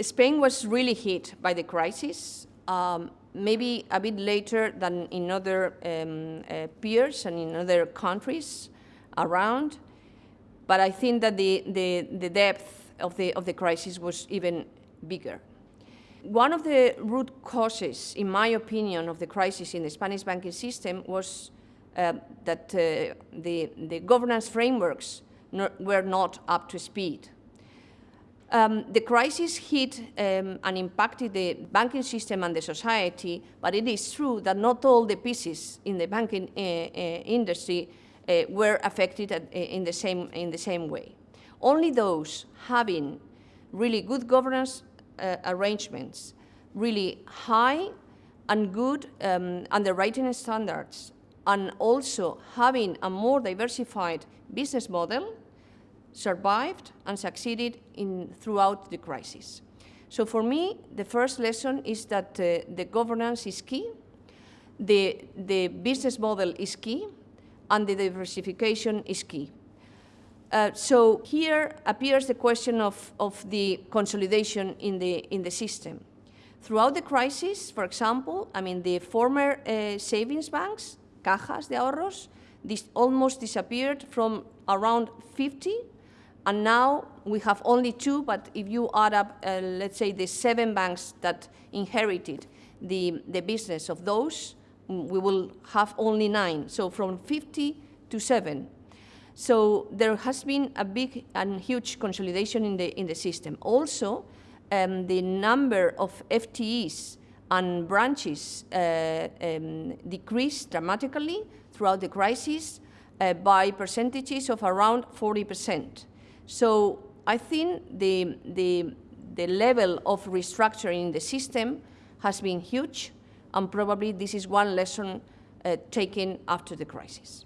Spain was really hit by the crisis, um, maybe a bit later than in other um, uh, peers and in other countries around, but I think that the, the, the depth of the, of the crisis was even bigger. One of the root causes, in my opinion, of the crisis in the Spanish banking system was uh, that uh, the, the governance frameworks no, were not up to speed. Um, the crisis hit um, and impacted the banking system and the society, but it is true that not all the pieces in the banking uh, uh, industry uh, were affected at, uh, in, the same, in the same way. Only those having really good governance uh, arrangements, really high and good um, underwriting standards, and also having a more diversified business model survived and succeeded in, throughout the crisis. So for me, the first lesson is that uh, the governance is key, the, the business model is key, and the diversification is key. Uh, so here appears the question of, of the consolidation in the, in the system. Throughout the crisis, for example, I mean, the former uh, savings banks, cajas de ahorros, this almost disappeared from around 50 and now we have only two, but if you add up, uh, let's say, the seven banks that inherited the, the business of those, mm, we will have only nine. So from 50 to seven. So there has been a big and huge consolidation in the, in the system. Also, um, the number of FTEs and branches uh, um, decreased dramatically throughout the crisis uh, by percentages of around 40 percent. So I think the, the, the level of restructuring in the system has been huge, and probably this is one lesson uh, taken after the crisis.